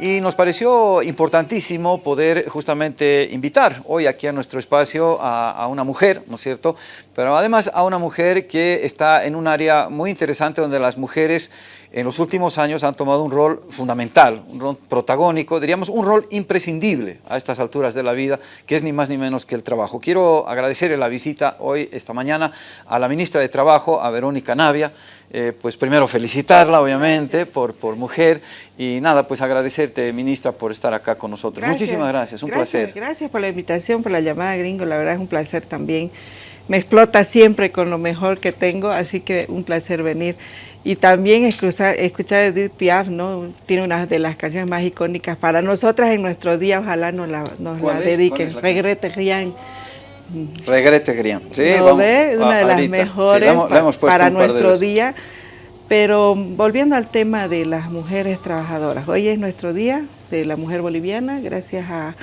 Y nos pareció importantísimo poder justamente invitar hoy aquí a nuestro espacio a, una mujer, ¿no es cierto? Pero además a una mujer que está en un área muy interesante donde las mujeres en los últimos años han tomado un rol fundamental, un rol protagónico, diríamos un rol imprescindible a estas alturas de la vida, que es ni más ni menos que el trabajo. Quiero agradecerle la visita hoy, esta mañana, a la ministra de Trabajo, a Verónica Navia, eh, pues primero felicitarla, obviamente, por, por mujer, y nada, pues agradecerte, ministra, por estar acá con nosotros. Muchísimas gracias, un placer. Gracias por la invitación, por la llamada, gringo, la verdad es un placer también. Me explota siempre con lo mejor que tengo, así que un placer venir. Y también escuchar, escuchar Edith Piaf, ¿no? Tiene una de las canciones más icónicas para nosotras en nuestro día, ojalá nos la, nos la dediquen. Regrete Rian. Regrete Rian, sí, vamos, Una de las mejores para nuestro día. Pero volviendo al tema de las mujeres trabajadoras, hoy es nuestro día de la mujer boliviana, gracias a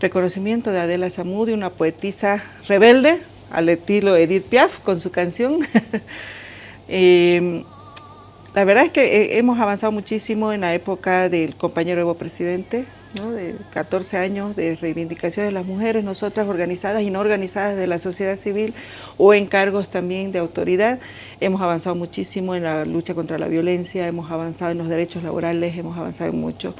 reconocimiento de Adela Zamudi, una poetisa rebelde, al estilo Edith Piaf, con su canción. eh, la verdad es que eh, hemos avanzado muchísimo en la época del compañero Evo Presidente, de 14 años de reivindicación de las mujeres, nosotras organizadas y no organizadas de la sociedad civil o en cargos también de autoridad. Hemos avanzado muchísimo en la lucha contra la violencia, hemos avanzado en los derechos laborales, hemos avanzado en mucho.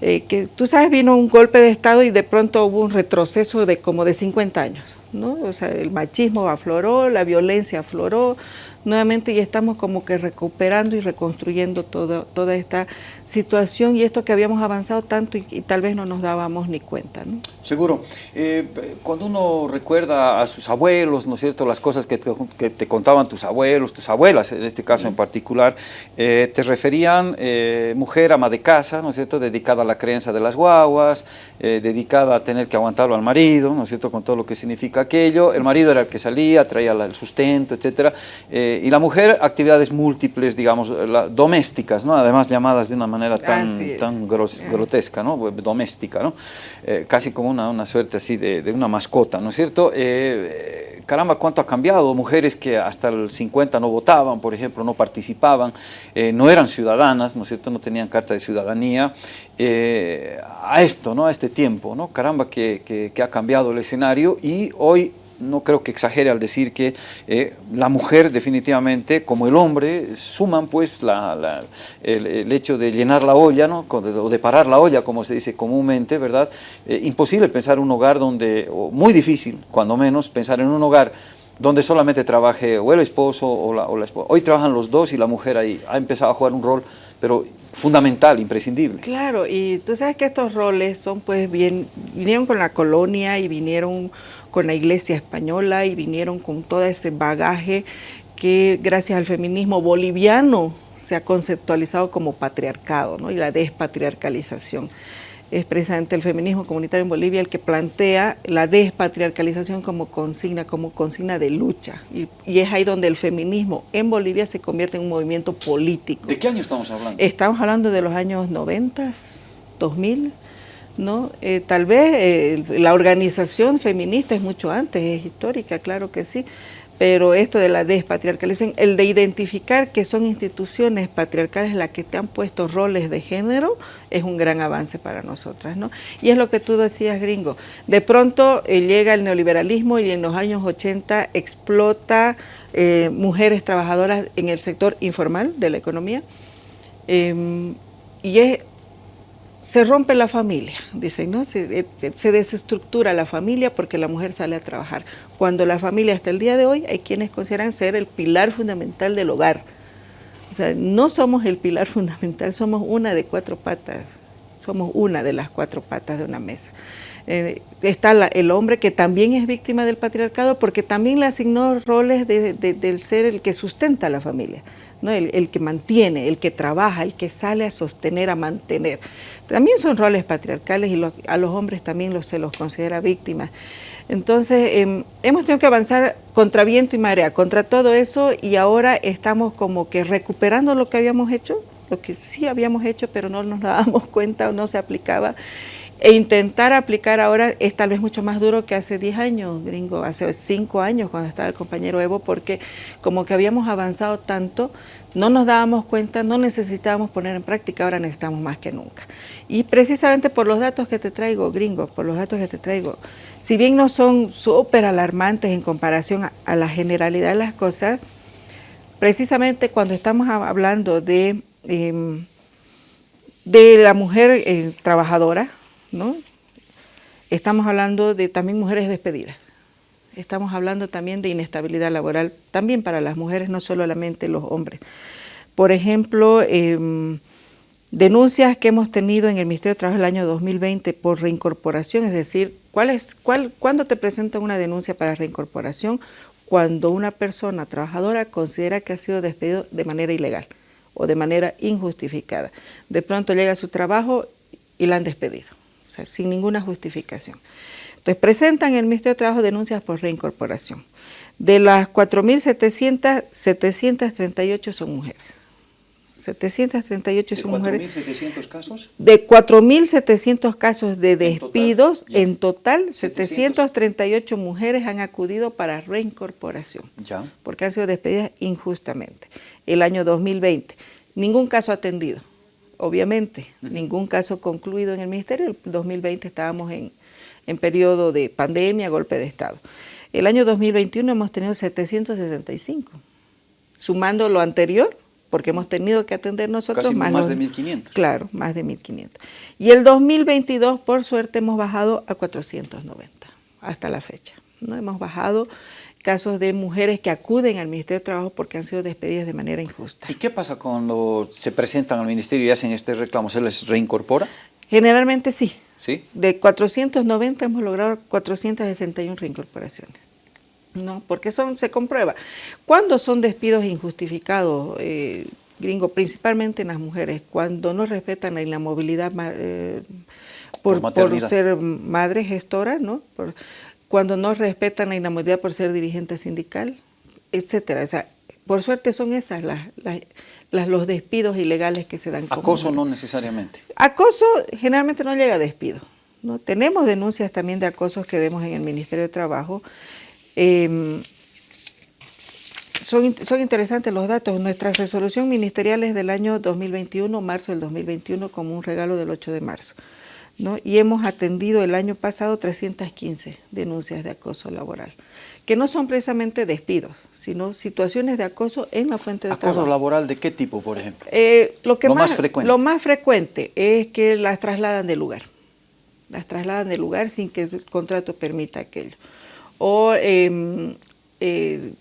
Eh, que tú sabes, vino un golpe de Estado y de pronto hubo un retroceso de como de 50 años. ¿no? O sea, el machismo afloró, la violencia afloró, nuevamente y estamos como que recuperando y reconstruyendo todo, toda esta situación y esto que habíamos avanzado tanto y, tal vez no nos dábamos ni cuenta. ¿no? Seguro. Eh, cuando uno recuerda a sus abuelos, ¿no es cierto?, las cosas que te, contaban tus abuelos, tus abuelas, en este caso en particular, eh, te referían eh, mujer ama de casa, ¿no es cierto?, dedicada a la creencia de las guaguas, dedicada a tener que aguantarlo al marido, ¿no es cierto?, con todo lo que significa aquello. El marido era el que salía, traía el sustento, etcétera y la mujer, actividades múltiples, digamos, domésticas, ¿no? además llamadas de una manera tan, tan grotesca, ¿no? doméstica, ¿no? Eh, casi como una, una, suerte así de, de, una mascota, ¿no es cierto? Eh, caramba, cuánto ha cambiado, mujeres que hasta el 50 no votaban, por ejemplo, no participaban, eh, no eran ciudadanas, ¿no es cierto?, no tenían carta de ciudadanía, a esto, ¿no?, a este tiempo, ¿no?, caramba que, que, que ha cambiado el escenario y hoy no creo que exagere al decir que eh, la mujer definitivamente, como el hombre, suman pues el, hecho de llenar la olla, ¿no? o de parar la olla, como se dice comúnmente, ¿verdad? Eh, imposible pensar un hogar donde, muy difícil, cuando menos, pensar en un hogar donde solamente trabaje o el esposo o la, o la esposa. Hoy trabajan los dos y la mujer ahí ha empezado a jugar un rol, pero fundamental, imprescindible. Claro, y tú sabes que estos roles son pues bien, vinieron con la colonia y vinieron con la iglesia española y vinieron con todo ese bagaje que gracias al feminismo boliviano se ha conceptualizado como patriarcado ¿no? y la despatriarcalización. Es precisamente el feminismo comunitario en Bolivia el que plantea la despatriarcalización como consigna, como consigna de lucha. Y, y, es ahí donde el feminismo en Bolivia se convierte en un movimiento político. ¿De qué año estamos hablando? Estamos hablando de los años 90, 2000, ¿no? Eh, tal vez eh, la organización feminista es mucho antes, es histórica, claro que sí, pero esto de la despatriarcalización, el de identificar que son instituciones patriarcales las que te han puesto roles de género, es un gran avance para nosotras, ¿no? Y es lo que tú decías, gringo. De pronto eh, llega el neoliberalismo y en los años 80 explota mujeres trabajadoras en el sector informal de la economía. Em, y es se rompe la familia, dicen, ¿no? Se, desestructura la familia porque la mujer sale a trabajar. Cuando la familia hasta el día de hoy hay quienes consideran ser el pilar fundamental del hogar. O sea, no somos el pilar fundamental, somos una de cuatro patas, somos una de las cuatro patas de una mesa. Eh, está el hombre que también es víctima del patriarcado porque también le asignó roles del ser el que sustenta la familia. ¿No? El, que mantiene, el que trabaja, el que sale a sostener, a mantener. También son roles patriarcales y a los hombres también se los considera víctimas. Entonces, em, hemos tenido que avanzar contra viento y marea, contra todo eso, y ahora estamos como que recuperando lo que habíamos hecho, lo que sí habíamos hecho, pero no nos dábamos cuenta o no se aplicaba, e intentar aplicar ahora es tal vez mucho más duro que hace 10 años, gringo, hace 5 años cuando estaba el compañero Evo, porque como que habíamos avanzado tanto, no nos dábamos cuenta, no necesitábamos poner en práctica, ahora necesitamos más que nunca. Y precisamente por los datos que te traigo, gringo, por los datos que te traigo, si bien no son súper alarmantes en comparación a, la generalidad de las cosas, precisamente cuando estamos hablando de, em, de la mujer eh, trabajadora, ¿no? Estamos hablando de también mujeres despedidas. Estamos hablando también de inestabilidad laboral, también para las mujeres, no solamente los hombres. Por ejemplo, em, denuncias que hemos tenido en el Ministerio de Trabajo el año 2020 por reincorporación, es decir, ¿cuál es, cuál, ¿cuándo te presentan una denuncia para reincorporación? Cuando una persona trabajadora considera que ha sido despedido de manera ilegal o de manera injustificada. De pronto llega a su trabajo y la han despedido sin ninguna justificación. Entonces presentan en el Ministerio de Trabajo denuncias por reincorporación. De las 4.700, 738 son mujeres. 738 son mujeres. ¿De 4.700 casos? De 4.700 casos de despidos, en total, 738 mujeres han acudido para reincorporación. Ya. Porque han sido despedidas injustamente. El año 2020, ningún caso atendido obviamente, ningún caso concluido en el Ministerio. El 2020 estábamos en, en periodo de pandemia, golpe de Estado. El año 2021 hemos tenido 765, sumando lo anterior, porque hemos tenido que atender nosotros más, más de 1.500. Claro, más de 1.500. Y el 2022, por suerte, hemos bajado a 490 hasta la fecha. ¿no? Hemos bajado casos de mujeres que acuden al Ministerio de Trabajo porque han sido despedidas de manera injusta. ¿Y qué pasa cuando se presentan al Ministerio y hacen este reclamo? ¿Se les reincorpora? Generalmente sí. ¿Sí? De 490 hemos logrado 461 reincorporaciones. ¿no? Porque son, se comprueba. ¿Cuándo son despidos injustificados, eh, gringo? Principalmente en las mujeres, cuando no respetan la movilidad eh, por, por, ser madre gestora, ¿no? Por, cuando no respetan la inamabilidad por ser dirigente sindical, etcétera. O sea, por suerte son esas las, las, los despidos ilegales que se dan. Acoso no necesariamente. Acoso generalmente no llega a despido. ¿no? Tenemos denuncias también de acosos que vemos en el Ministerio de Trabajo. Em, son, son, interesantes los datos. Nuestra resolución ministerial es del año 2021, marzo del 2021, como un regalo del 8 de marzo y hemos atendido el año pasado 315 denuncias de acoso laboral, que no son precisamente despidos, sino situaciones de acoso en la fuente de trabajo. ¿Acoso laboral de qué tipo, por ejemplo? Eh, lo, que más, frecuente. Lo más frecuente es que las trasladan de lugar, las trasladan de lugar sin que el contrato permita aquello. O em, eh,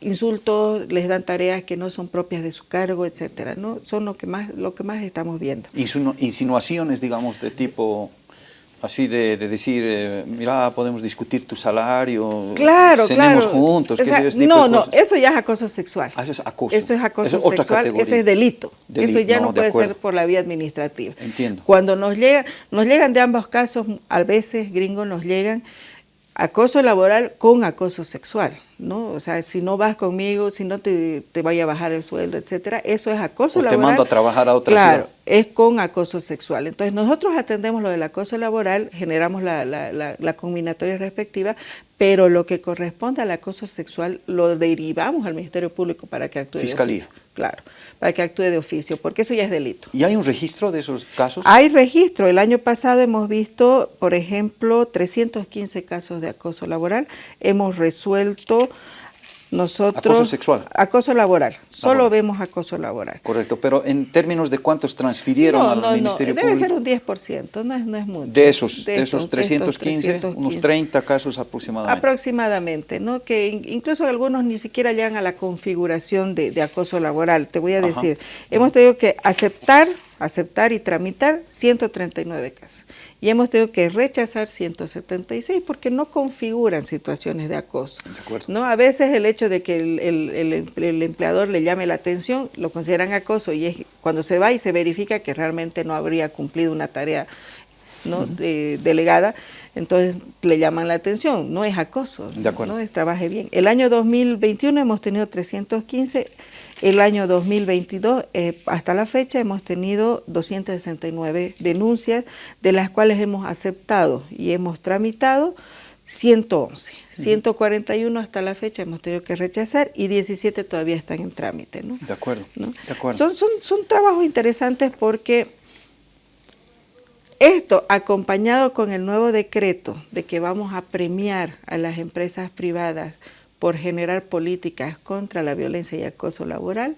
insultos, les dan tareas que no son propias de su cargo, etcétera, ¿no? Son lo que más, lo que más estamos viendo. Insinuaciones, digamos, de tipo así de, decir, eh, mira, podemos discutir tu salario, claro, cenemos juntos, No, no, eso ya es acoso sexual. Ah, eso es acoso. Eso es acoso sexual, ese es delito. eso ya no, puede ser por la vía administrativa. Entiendo. Cuando nos llega, nos llegan de ambos casos, a veces gringos nos llegan acoso laboral con acoso sexual, ¿no? O sea, si no vas conmigo, si no te, te vaya a bajar el sueldo, etcétera, eso es acoso laboral. te mando a trabajar a otra Claro, es con acoso sexual. Entonces, nosotros atendemos lo del acoso laboral, generamos la, la, la combinatoria respectiva, pero lo que corresponde al acoso sexual lo derivamos al Ministerio Público para que actúe Fiscalía. de oficio. Claro, para que actúe de oficio, porque eso ya es delito. ¿Y hay un registro de esos casos? Hay registro. El año pasado hemos visto, por ejemplo, 315 casos de acoso laboral. Hemos resuelto nosotros, acoso sexual. Acoso laboral. Solo vemos acoso laboral. Correcto, pero en términos de cuántos transfirieron al no, Ministerio no, Público. Debe ser un 10%, no es, no es mucho. De esos, de, esos 315, unos 30 casos aproximadamente. Aproximadamente, ¿no? Que incluso algunos ni siquiera llegan a la configuración de, de acoso laboral. Te voy a decir, hemos tenido que aceptar, aceptar y tramitar 139 casos y hemos tenido que rechazar 176 porque no configuran situaciones de acoso. ¿no? A veces el hecho de que el, empleador le llame la atención lo consideran acoso y es cuando se va y se verifica que realmente no habría cumplido una tarea ¿no? delegada, entonces le llaman la atención, no es acoso, de acuerdo. ¿no? trabaje bien. El año 2021 hemos tenido 315 El año 2022, eh, hasta la fecha, hemos tenido 269 denuncias, de las cuales hemos aceptado y hemos tramitado 111. 141 hasta la fecha hemos tenido que rechazar y 17 todavía están en trámite. ¿no? De acuerdo. De acuerdo. Son, son, son trabajos interesantes porque esto acompañado con el nuevo decreto de que vamos a premiar a las empresas privadas por generar políticas contra la violencia y acoso laboral,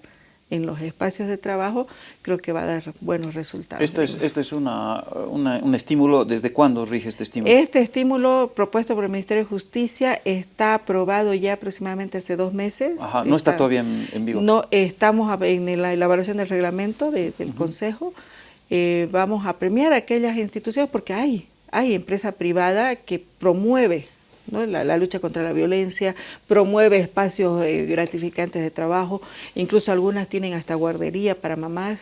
en los espacios de trabajo, creo que va a dar buenos resultados. ¿Esto es, esto es una, un estímulo? ¿Desde cuándo rige este estímulo? Este estímulo propuesto por el Ministerio de Justicia está aprobado ya aproximadamente hace dos meses. Ajá, ¿no está, todavía en, en, vivo? No, estamos en la elaboración del reglamento del Consejo. Eh, vamos a premiar a aquellas instituciones porque hay, hay empresa privada que promueve la, lucha contra la violencia, promueve espacios eh, gratificantes de trabajo, incluso algunas tienen hasta guardería para mamás,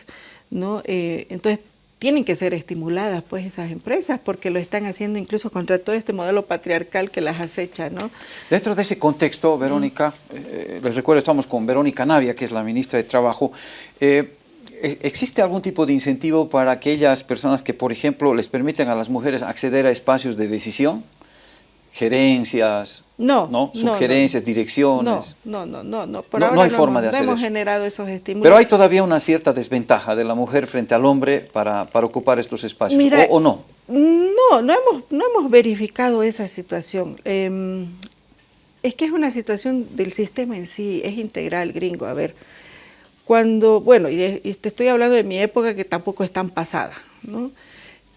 ¿no? Eh, entonces tienen que ser estimuladas pues esas empresas porque lo están haciendo incluso contra todo este modelo patriarcal que las acecha. ¿no? Dentro de ese contexto, Verónica, eh, les recuerdo, estamos con Verónica Navia, que es la ministra de Trabajo, ¿e-, ¿Existe algún tipo de incentivo para aquellas personas que, por ejemplo, les permiten a las mujeres acceder a espacios de decisión? Gerencias, no, ¿no? sugerencias, direcciones. No, no, no, no, Por ahora hay forma de hacer hemos generado esos estímulos. Pero hay todavía una cierta desventaja de la mujer frente al hombre para, para ocupar estos espacios, ¿O, no? No, no hemos, no hemos verificado esa situación. Em, es que es una situación del sistema en sí, es integral, gringo. A ver, cuando, bueno, y, y te estoy hablando de mi época que tampoco es tan pasada, ¿no?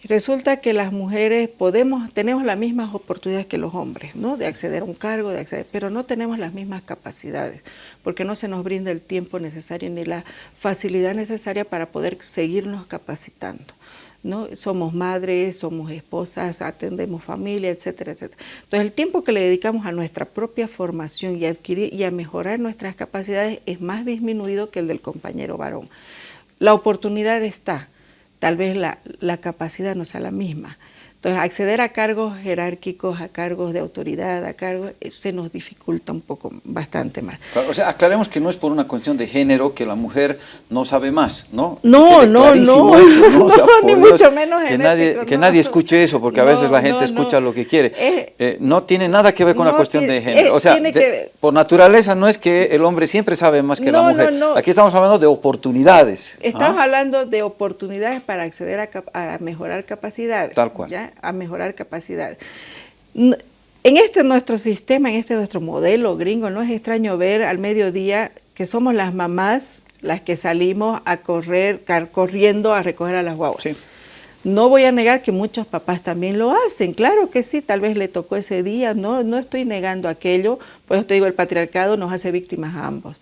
Resulta que las mujeres podemos, tenemos las mismas oportunidades que los hombres, ¿no? De acceder a un cargo, de acceder, pero no tenemos las mismas capacidades, porque no se nos brinda el tiempo necesario ni la facilidad necesaria para poder seguirnos capacitando. ¿no? Somos madres, somos esposas, atendemos familia, etcétera, etcétera. Entonces el tiempo que le dedicamos a nuestra propia formación y, adquirir, y a mejorar nuestras capacidades es más disminuido que el del compañero varón. La oportunidad está, tal vez la, la capacidad no sea la misma. Entonces, acceder a cargos jerárquicos, a cargos de autoridad, a cargos, eh, se nos dificulta un poco, bastante más. O sea, aclaremos que no es por una cuestión de género que la mujer no sabe más, ¿no? No, no, no, ni mucho menos que nadie Que nadie escuche eso, porque a veces la gente escucha lo que quiere. Eh, no tiene nada que ver con la cuestión de género. o sea, por naturaleza no es que el hombre siempre sabe más que la mujer. Aquí estamos hablando de oportunidades. Estamos ¿ah? hablando de oportunidades para acceder a, a mejorar capacidades. Tal cual. ¿ya? A mejorar capacidades. En este nuestro sistema, en este nuestro modelo gringo, no es extraño ver al mediodía que somos las mamás las que salimos a correr, corriendo a recoger a las guaguas. No voy a negar que muchos papás también lo hacen, claro que sí, tal vez le tocó ese día, no, no estoy negando aquello, por eso te digo, el patriarcado nos hace víctimas a ambos,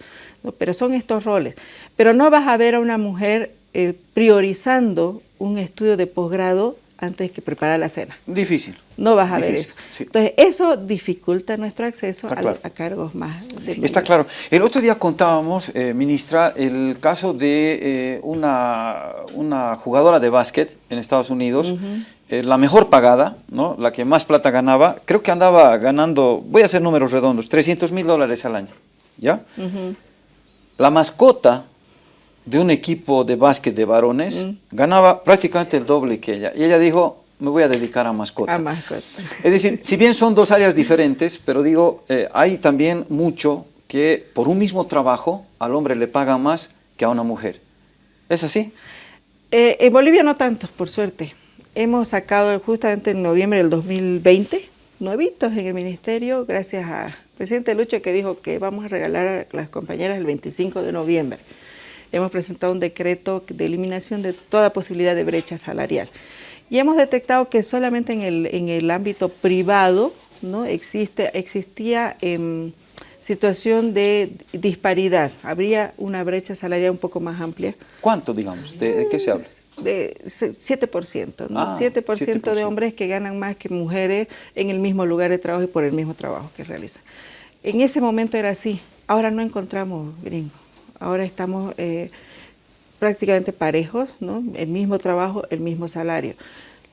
pero son estos roles. Pero no vas a ver a una mujer eh, priorizando un estudio de posgrado antes que preparar la cena. Difícil. No vas a ver eso. Entonces, eso dificulta nuestro acceso a, cargos más. Está claro. El otro día contábamos, eh, ministra, el caso de eh, una, una, jugadora de básquet en Estados Unidos, eh, la mejor pagada, ¿no? la que más plata ganaba, creo que andaba ganando, voy a hacer números redondos, 300 mil dólares al año. ¿Ya? La mascota de un equipo de básquet de varones, mm. ganaba prácticamente el doble que ella. Y ella dijo, me voy a dedicar a mascota. A mascota. Es decir, si bien son dos áreas diferentes, pero digo, eh, hay también mucho que por un mismo trabajo al hombre le pagan más que a una mujer. ¿Es así? Eh, en Bolivia no tanto, por suerte. Hemos sacado justamente en noviembre del 2020 nuevitos en el ministerio, gracias al presidente Lucho que dijo que vamos a regalar a las compañeras el 25 de noviembre hemos presentado un decreto de eliminación de toda posibilidad de brecha salarial. Y hemos detectado que solamente en el, en el ámbito privado ¿no? Existe, existía em, situación de disparidad, habría una brecha salarial un poco más amplia. ¿Cuánto, digamos? ¿De, qué se habla? De 7%, ¿no? 7%, ah, de hombres que ganan más que mujeres en el mismo lugar de trabajo y por el mismo trabajo que realizan. En ese momento era así, ahora no encontramos gringos. Ahora estamos eh, prácticamente parejos, ¿no? el mismo trabajo, el mismo salario.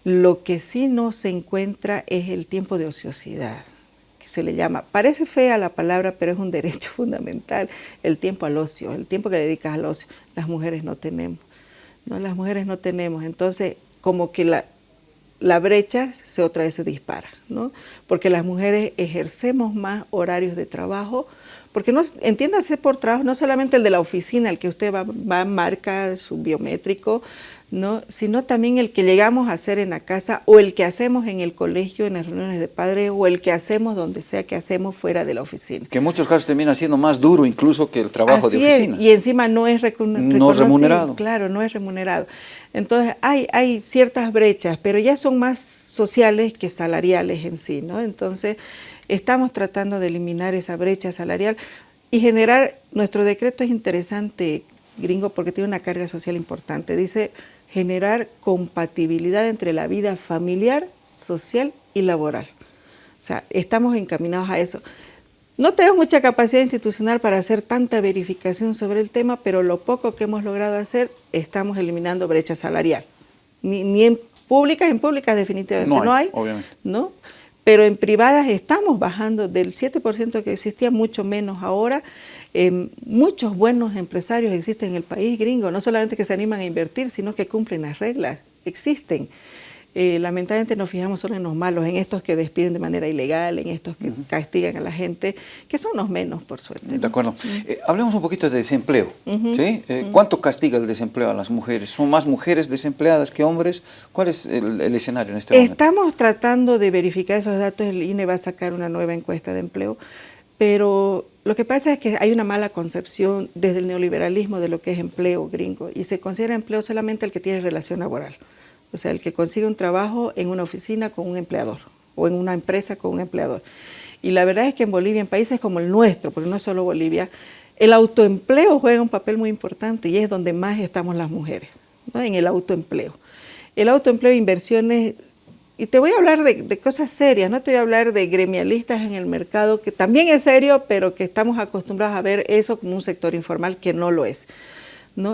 Lo que sí no se encuentra es el tiempo de ociosidad. se le llama. Parece fea la palabra, pero es un derecho fundamental, el tiempo al ocio, el tiempo que dedicas al ocio. Las mujeres no tenemos, ¿no? Las mujeres no tenemos, entonces como que la, la brecha se otra vez se dispara, ¿no? Porque las mujeres ejercemos más horarios de trabajo, porque no, entiéndase por trabajo, no solamente el de la oficina, el que usted va, va marca su biométrico, ¿no? sino también el que llegamos a hacer en la casa o el que hacemos en el colegio, en las reuniones de padres o el que hacemos donde sea que hacemos fuera de la oficina. Que en muchos casos termina siendo más duro incluso que el trabajo de oficina. y encima no es no remunerado. Claro, no es remunerado. Entonces hay, hay ciertas brechas, pero ya son más sociales que salariales en sí. ¿no? Entonces estamos tratando de eliminar esa brecha salarial y generar, nuestro decreto es interesante, gringo, porque tiene una carga social importante. Dice generar compatibilidad entre la vida familiar, social y laboral. O sea, estamos encaminados a eso. No tenemos mucha capacidad institucional para hacer tanta verificación sobre el tema, pero lo poco que hemos logrado hacer, estamos eliminando brecha salarial. Ni, en públicas, en públicas definitivamente no hay, ¿no? Pero en privadas estamos bajando del 7% que existía, mucho menos ahora, Em, muchos buenos empresarios existen en el país gringo, no solamente que se animan a invertir, sino que cumplen las reglas, existen. Eh, lamentablemente nos fijamos solo en los malos, en estos que despiden de manera ilegal, en estos que castigan a la gente, que son los menos, por suerte. De acuerdo. Eh, hablemos un poquito de desempleo. ¿sí? Eh, ¿Cuánto castiga el desempleo a las mujeres? ¿Son más mujeres desempleadas que hombres? ¿Cuál es el, escenario en este momento? Estamos tratando de verificar esos datos. El INE va a sacar una nueva encuesta de empleo, pero lo que pasa es que hay una mala concepción desde el neoliberalismo de lo que es empleo gringo y se considera empleo solamente el que tiene relación laboral, o sea, el que consigue un trabajo en una oficina con un empleador o en una empresa con un empleador. Y la verdad es que en Bolivia, en países como el nuestro, porque no es solo Bolivia, el autoempleo juega un papel muy importante y es donde más estamos las mujeres, en el autoempleo. El autoempleo, inversiones y te voy a hablar de, cosas serias, no te voy a hablar de gremialistas en el mercado, que también es serio, pero que estamos acostumbrados a ver eso como un sector informal que no lo es.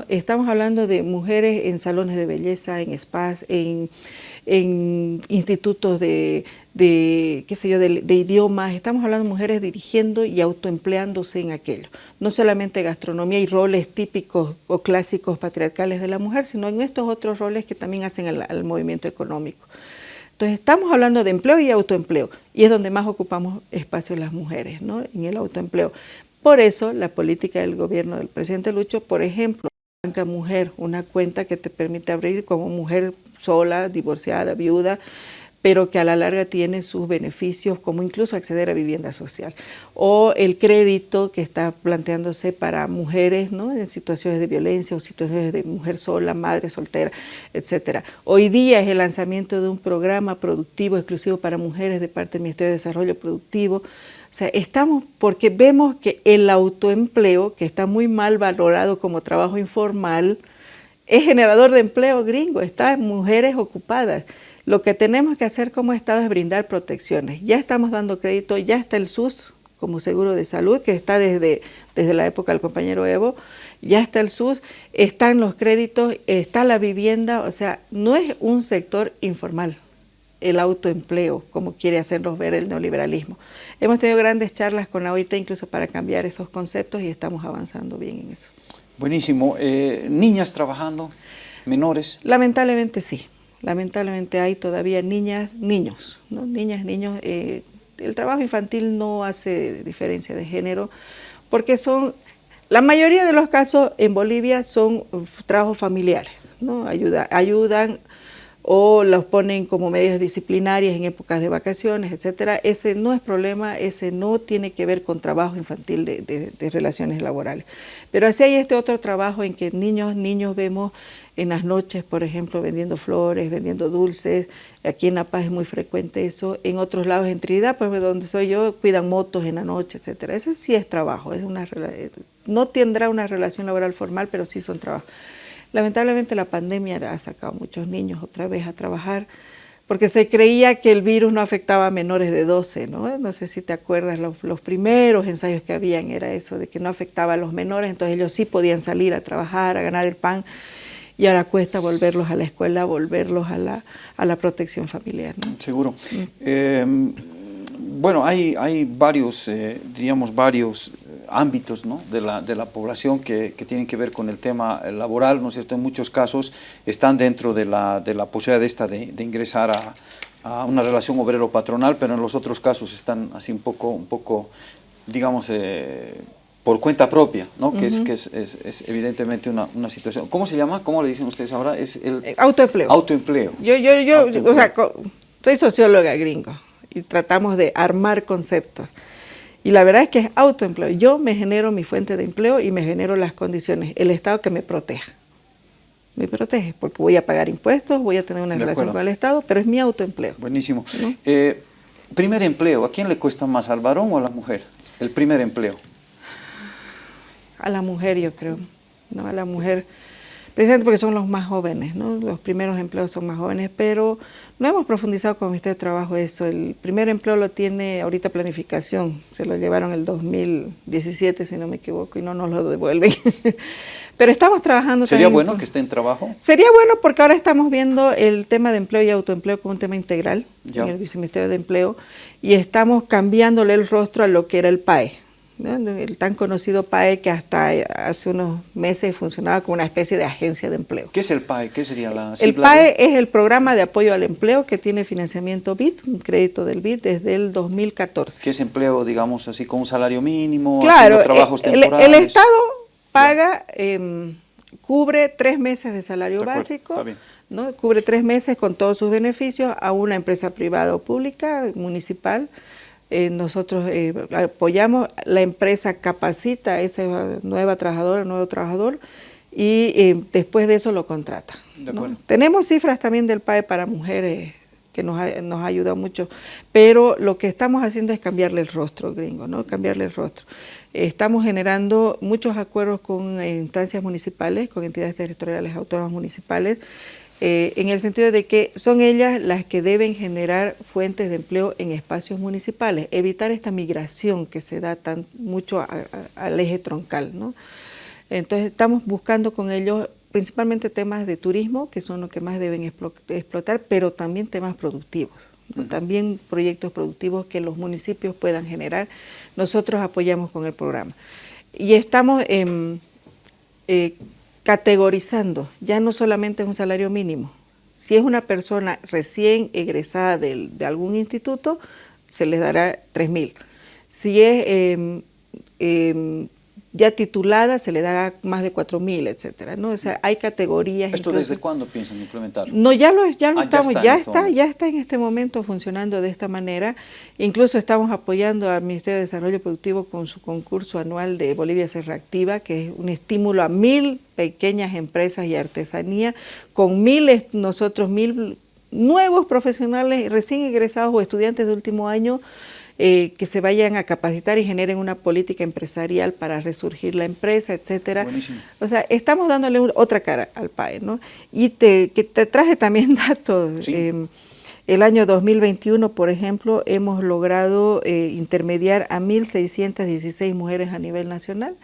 Estamos hablando de mujeres en salones de belleza, en spas, en, institutos de, qué sé yo, de, idiomas. Estamos hablando de mujeres dirigiendo y autoempleándose en aquello. No solamente gastronomía y roles típicos o clásicos patriarcales de la mujer, sino en estos otros roles que también hacen al movimiento económico. Entonces estamos hablando de empleo y autoempleo y es donde más ocupamos espacio las mujeres, ¿no? en el autoempleo. Por eso la política del gobierno del presidente Lucho, por ejemplo, Banca Mujer, una cuenta que te permite abrir como mujer sola, divorciada, viuda, pero que a la larga tiene sus beneficios, como incluso acceder a vivienda social. O el crédito que está planteándose para mujeres ¿no? en situaciones de violencia o situaciones de mujer sola, madre soltera, etc. Hoy día es el lanzamiento de un programa productivo exclusivo para mujeres de parte del Ministerio de Desarrollo Productivo. O sea, estamos porque vemos que el autoempleo, que está muy mal valorado como trabajo informal, es generador de empleo gringo, está en mujeres ocupadas. Lo que tenemos que hacer como Estado es brindar protecciones. Ya estamos dando crédito, ya está el SUS como seguro de salud, que está desde, desde la época del compañero Evo, ya está el SUS, están los créditos, está la vivienda, o sea, no es un sector informal el autoempleo, como quiere hacernos ver el neoliberalismo. Hemos tenido grandes charlas con la OIT incluso para cambiar esos conceptos y estamos avanzando bien en eso. Buenísimo. Eh, ¿Niñas trabajando? ¿Menores? Lamentablemente sí lamentablemente hay todavía niñas, niños, ¿no? niñas, niños. Eh, el trabajo infantil no hace diferencia de género porque son, la mayoría de los casos en Bolivia son trabajos familiares, ¿no? Ayuda, ayudan o los ponen como medidas disciplinarias en épocas de vacaciones, etcétera. Ese no es problema, ese no tiene que ver con trabajo infantil de, de relaciones laborales. Pero así hay este otro trabajo en que niños, niños vemos en las noches, por ejemplo, vendiendo flores, vendiendo dulces. Aquí en La Paz es muy frecuente eso. En otros lados, en Trinidad, pues donde soy yo, cuidan motos en la noche, etcétera. Eso sí es trabajo, es una, no tendrá una relación laboral formal, pero sí son trabajos. Lamentablemente la pandemia ha sacado a muchos niños otra vez a trabajar, porque se creía que el virus no afectaba a menores de 12, ¿no? No sé si te acuerdas, los, los, primeros ensayos que habían era eso, de que no afectaba a los menores, entonces ellos sí podían salir a trabajar, a ganar el pan, y ahora cuesta volverlos a la escuela, volverlos a la, a la protección familiar. Seguro. Eh, bueno, hay, hay varios, eh, diríamos, varios eh, ámbitos ¿no? de, la, de la población que, que, tienen que ver con el tema laboral, ¿no es cierto? En muchos casos están dentro de la, de la posibilidad de esta de, de ingresar a, a, una relación obrero-patronal, pero en los otros casos están así un poco, un poco digamos, eh, por cuenta propia, ¿no? Uh -huh. que, es, que es, es, es evidentemente una, una, situación. ¿Cómo se llama? ¿Cómo le dicen ustedes ahora? Es el autoempleo. Autoempleo. Yo, yo, yo, autoempleo. o sea, soy socióloga gringo y tratamos de armar conceptos. Y la verdad es que es autoempleo. Yo me genero mi fuente de empleo y me genero las condiciones. El Estado que me proteja. Me protege porque voy a pagar impuestos, voy a tener una de relación acuerdo. con el Estado, pero es mi autoempleo. Buenísimo. ¿No? Eh, primer empleo, ¿a quién le cuesta más, al varón o a la mujer? El primer empleo. A la mujer, yo creo. ¿no? A la mujer precisamente porque son los más jóvenes, ¿no? los primeros empleos son más jóvenes, pero no hemos profundizado con el Ministerio de Trabajo eso. El primer empleo lo tiene ahorita planificación, se lo llevaron el 2017, si no me equivoco, y no nos lo devuelven. pero estamos trabajando ¿Sería también, bueno que esté en trabajo? Sería bueno porque ahora estamos viendo el tema de empleo y autoempleo como un tema integral ya. en el Viceministerio de Empleo y estamos cambiándole el rostro a lo que era el PAE. ¿No? el tan conocido PAE que hasta hace unos meses funcionaba como una especie de agencia de empleo. ¿Qué es el PAE? ¿Qué sería la El PAE de... es el programa de apoyo al empleo que tiene financiamiento BID, un crédito del BID desde el 2014. ¿Qué es empleo, digamos así, con un salario mínimo, claro, trabajos el, temporales? El, Estado paga, eh, cubre tres meses de salario de básico, ¿no? cubre tres meses con todos sus beneficios a una empresa privada o pública, municipal, eh, nosotros eh, apoyamos, la empresa capacita a esa nueva trabajadora, nuevo trabajador, y eh, después de eso lo contrata. ¿no? Tenemos cifras también del PAE para mujeres que nos ha, nos ha ayudado mucho, pero lo que estamos haciendo es cambiarle el rostro, gringo, ¿no? cambiarle el rostro. Estamos generando muchos acuerdos con instancias municipales, con entidades territoriales autónomas municipales, eh, en el sentido de que son ellas las que deben generar fuentes de empleo en espacios municipales, evitar esta migración que se da tan mucho a, a, al eje troncal. ¿no? Entonces estamos buscando con ellos principalmente temas de turismo, que son los que más deben explotar, pero también temas productivos. También proyectos productivos que los municipios puedan generar. Nosotros apoyamos con el programa. Y estamos. Eh, categorizando, ya no solamente es un salario mínimo. Si es una persona recién egresada de, algún instituto, se les dará 3 mil. Si es eh, eh, ya titulada, se le dará más de 4 mil, etcétera, ¿no? O sea, hay categorías. ¿Esto incluso, desde cuándo piensan implementarlo? No, ya lo, ya lo ah, estamos, ya está, ya está, este ya está en este momento funcionando de esta manera. Incluso estamos apoyando al Ministerio de Desarrollo Productivo con su concurso anual de Bolivia se reactiva, que es un estímulo a mil pequeñas empresas y artesanía, con miles, nosotros mil nuevos profesionales recién egresados o estudiantes de último año, eh, que se vayan a capacitar y generen una política empresarial para resurgir la empresa, etcétera. Buenísimo. O sea, estamos dándole otra cara al PAE, ¿no? Y te, que te traje también datos. Sí. Eh, el año 2021, por ejemplo, hemos logrado eh, intermediar a 1.616 mujeres a nivel nacional.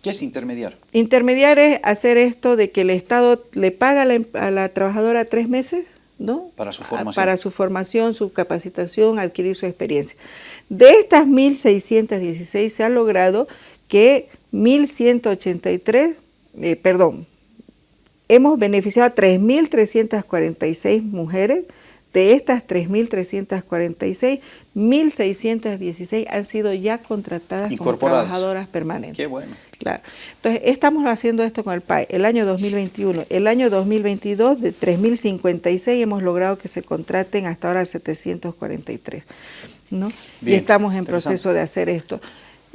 ¿Qué es intermediar? Intermediar es hacer esto de que el Estado le paga a la, a la trabajadora tres meses ¿no? Para su formación. Para su formación, su capacitación, adquirir su experiencia. De estas 1.616 se ha logrado que 1.183, eh, perdón, hemos beneficiado a 3.346 mujeres, de estas 3.346, 1.616 han sido ya contratadas como trabajadoras permanentes. Qué bueno. Claro. Entonces, estamos haciendo esto con el PAE el año 2021. El año 2022, de 3.056, hemos logrado que se contraten hasta ahora 743. ¿no? Bien, y estamos en proceso de hacer esto.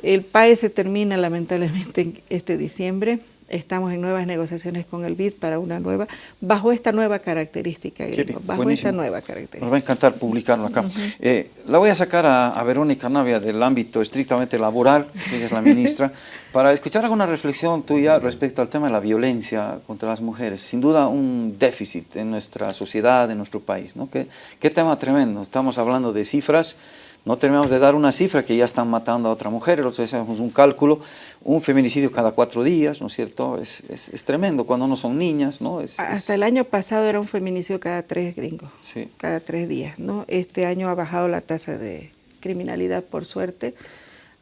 El PAE se termina lamentablemente este diciembre. Estamos en nuevas negociaciones con el BID para una nueva, bajo esta nueva característica, Gringo, bajo buenísimo. esta nueva característica. Nos va a encantar publicarlo acá. Uh -huh. eh, la voy a sacar a, a, Verónica Navia del ámbito estrictamente laboral, que ella es la ministra, para escuchar alguna reflexión tuya respecto al tema de la violencia contra las mujeres. Sin duda un déficit en nuestra sociedad, en nuestro país. ¿no? ¿Qué, qué tema tremendo. Estamos hablando de cifras no terminamos de dar una cifra que ya están matando a otra mujer, el otro día hacemos un cálculo, un feminicidio cada cuatro días, ¿no es cierto? Es, es, es tremendo cuando no son niñas, ¿no? Es, Hasta el año pasado era un feminicidio cada tres gringos, sí. cada tres días, ¿no? Este año ha bajado la tasa de, criminalidad por suerte,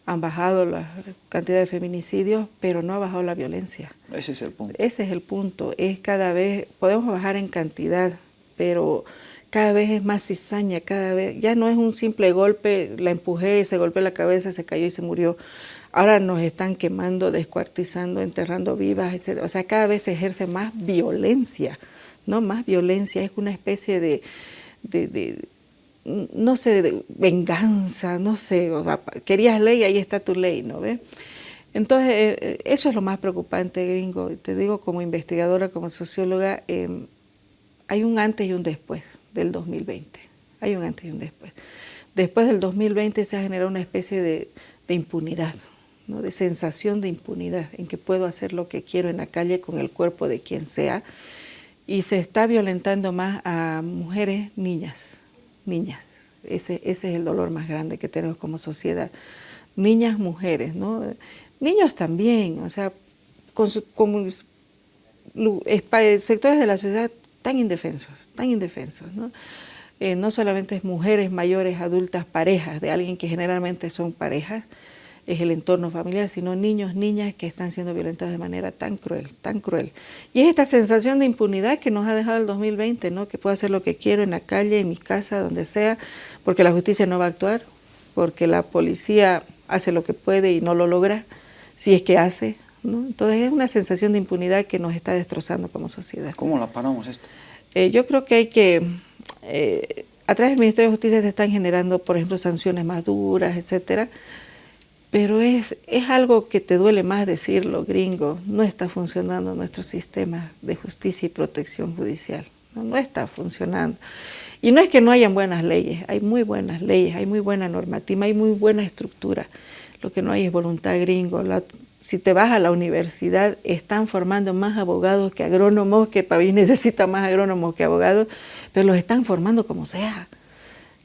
han bajado la cantidad de feminicidios, pero no ha bajado la violencia. Ese es el punto. Ese es el punto, es cada vez, podemos bajar en cantidad, pero cada vez es más cizaña, cada vez, ya no es un simple golpe, la empujé, se golpeó la cabeza, se cayó y se murió. Ahora nos están quemando, descuartizando, enterrando vivas, etc. O sea, cada vez se ejerce más violencia, ¿no? Más violencia, es una especie de, no sé, venganza, no sé, querías ley, ahí está tu ley, ¿no ves? Entonces, eh, eh, eso es lo más preocupante, gringo. Te digo, como investigadora, como socióloga, em, hay un antes y un después del 2020. Hay un antes y un después. Después del 2020 se ha generado una especie de, impunidad, ¿no? de sensación de impunidad, en que puedo hacer lo que quiero en la calle con el cuerpo de quien sea, y se está violentando más a mujeres, niñas, niñas. Ese, ese es el dolor más grande que tenemos como sociedad. Niñas, mujeres, ¿no? Niños también, o sea, con, con sectores de la sociedad tan indefensos, tan indefensos. ¿no? Eh, no solamente es mujeres mayores, adultas, parejas de alguien que generalmente son parejas, es el entorno familiar, sino niños, niñas que están siendo violentados de manera tan cruel, tan cruel. Y es esta sensación de impunidad que nos ha dejado el 2020, ¿no? que puedo hacer lo que quiero en la calle, en mi casa, donde sea, porque la justicia no va a actuar, porque la policía hace lo que puede y no lo logra, si es que hace. ¿No? Entonces es una sensación de impunidad que nos está destrozando como sociedad. ¿Cómo la paramos esto? Eh, yo creo que hay que, eh, a través del Ministerio de Justicia se están generando, por ejemplo, sanciones más duras, etcétera, pero es, es algo que te duele más decirlo, gringo, no está funcionando nuestro sistema de justicia y protección judicial, no, no está funcionando. Y no es que no hayan buenas leyes, hay muy buenas leyes, hay muy buena normativa, hay muy buena estructura. Lo que no hay es voluntad gringo. La, si te vas a la universidad, están formando más abogados que agrónomos, que Pavís necesita más agrónomos que abogados, pero los están formando como sea.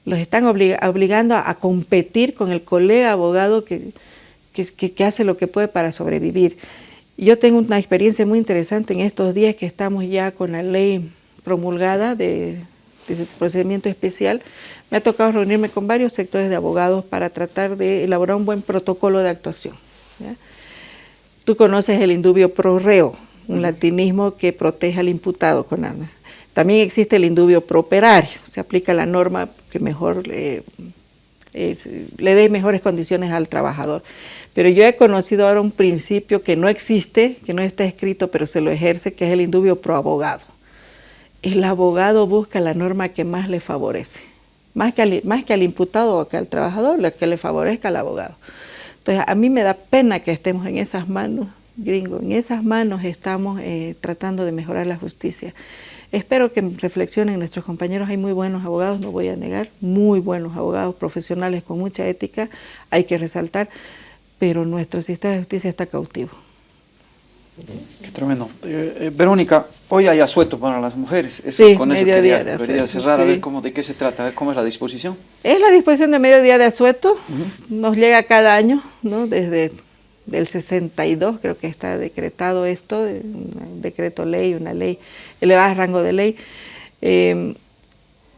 Los están obligando a, competir con el colega abogado que, que, hace lo que puede para sobrevivir. Yo tengo una experiencia muy interesante en estos días que estamos ya con la ley promulgada de, de procedimiento especial. Me ha tocado reunirme con varios sectores de abogados para tratar de elaborar un buen protocolo de actuación. Tú conoces el indubio pro reo, un latinismo que protege al imputado con armas. También existe el indubio pro operario, se aplica la norma que mejor le, le dé mejores condiciones al trabajador. Pero yo he conocido ahora un principio que no existe, que no está escrito, pero se lo ejerce, que es el indubio pro abogado. El abogado busca la norma que más le favorece, más que al, más que al imputado o que al trabajador, la que le favorezca al abogado. Entonces, a mí me da pena que estemos en esas manos, gringo, en esas manos estamos eh, tratando de mejorar la justicia. Espero que reflexionen nuestros compañeros, hay muy buenos abogados, no voy a negar, muy buenos abogados profesionales con mucha ética, hay que resaltar, pero nuestro sistema de justicia está cautivo. Qué tremendo. Eh, eh, Verónica, hoy hay asueto para las mujeres. sí, con eso quería, quería cerrar, a ver cómo, de qué se trata, a ver cómo es la disposición. Es la disposición de mediodía de asueto, nos llega cada año, ¿no? desde el 62 creo que está decretado esto, un decreto ley, una ley elevada a rango de ley. Eh,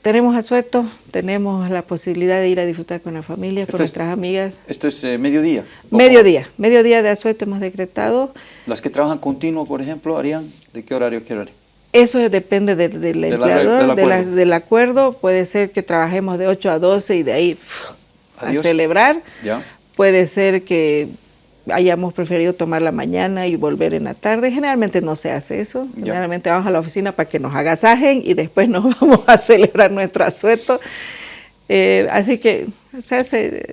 tenemos asueto, tenemos la posibilidad de ir a disfrutar con la familia, con nuestras amigas. ¿Esto es eh, mediodía? Mediodía, mediodía de asueto hemos decretado. ¿Las que trabajan continuo, por ejemplo, harían de qué horario, qué horario? Eso depende del, empleador, del, acuerdo. Puede ser que trabajemos de 8 a 12 y de ahí a celebrar. ¿Ya? Puede ser que hayamos preferido tomar la mañana y volver en la tarde. Generalmente no se hace eso. Generalmente vamos a la oficina para que nos agasajen y después nos vamos a celebrar nuestro asueto. Eh, así que se,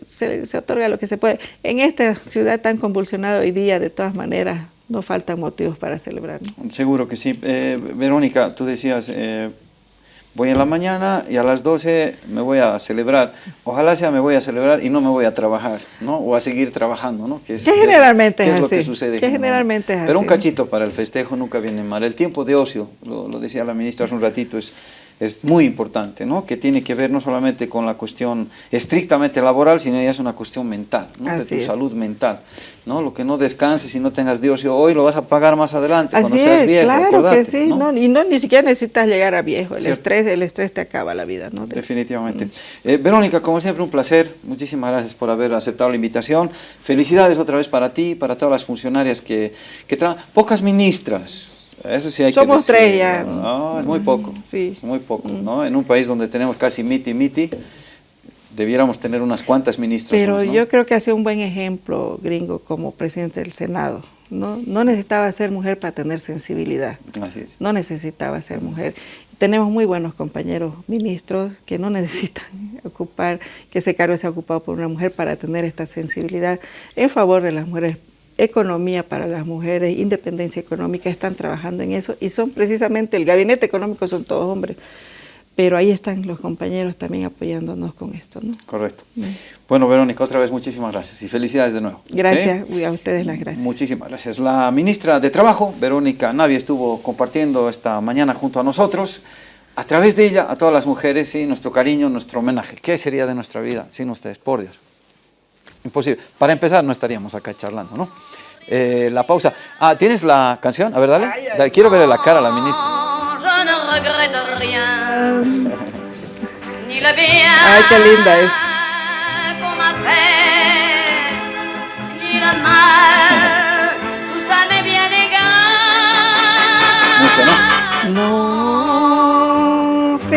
se, otorga lo que se puede. En esta ciudad tan convulsionada hoy día, de todas maneras, no faltan motivos para celebrar. Seguro que sí. Eh, Verónica, tú decías, eh, voy en la mañana y a las 12 me voy a celebrar. Ojalá sea me voy a celebrar y no me voy a trabajar, ¿no? O a seguir trabajando, ¿no? Que, es, generalmente es, lo que sucede. Que generalmente es Pero un cachito para el festejo nunca viene mal. El tiempo de ocio, lo, decía la ministra hace un ratito, es, es muy importante, ¿no? que tiene que ver no solamente con la cuestión estrictamente laboral, sino ya es una cuestión mental, ¿no? de tu salud mental. ¿no? Lo que no descanses y no tengas Dios hoy lo vas a pagar más adelante, cuando seas viejo. Claro que sí, ¿no? y no, ni siquiera necesitas llegar a viejo, el estrés, el estrés te acaba la vida. ¿no? Definitivamente. Eh, Verónica, como siempre, un placer, muchísimas gracias por haber aceptado la invitación. Felicidades otra vez para ti, para todas las funcionarias que, que traen, pocas ministras, eso sí hay Somos que tres ya. No, es muy poco. Sí. Es muy poco, ¿no? En un país donde tenemos casi miti miti, debiéramos tener unas cuantas ministras. Pero yo creo que hace un buen ejemplo, gringo, como presidente del Senado. No, no necesitaba ser mujer para tener sensibilidad. Así es. No necesitaba ser mujer. Tenemos muy buenos compañeros ministros que no necesitan ocupar, que ese cargo sea ocupado por una mujer para tener esta sensibilidad en favor de las mujeres economía para las mujeres, independencia económica, están trabajando en eso y son precisamente, el gabinete económico son todos hombres, pero ahí están los compañeros también apoyándonos con esto. ¿no? Correcto. Mm. Bueno, Verónica, otra vez muchísimas gracias y felicidades de nuevo. Gracias, a ustedes las gracias. Muchísimas gracias. La ministra de Trabajo, Verónica Navia, estuvo compartiendo esta mañana junto a nosotros, a través de ella, a todas las mujeres, ¿sí? nuestro cariño, nuestro homenaje. ¿Qué sería de nuestra vida sin ustedes? Por Dios. Imposible. Para empezar, no estaríamos acá charlando, ¿no? Eh, la pausa. Ah, ¿tienes la canción? A ver, dale. dale. Quiero verle la cara a la ministra. Ay, qué linda es. Mucho, ¿no? No, no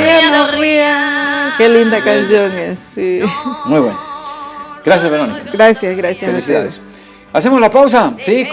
Qué linda canción es, sí. Muy bueno. Gracias, Verónica. Gracias, gracias. Felicidades. ¿Hacemos la pausa? Sí.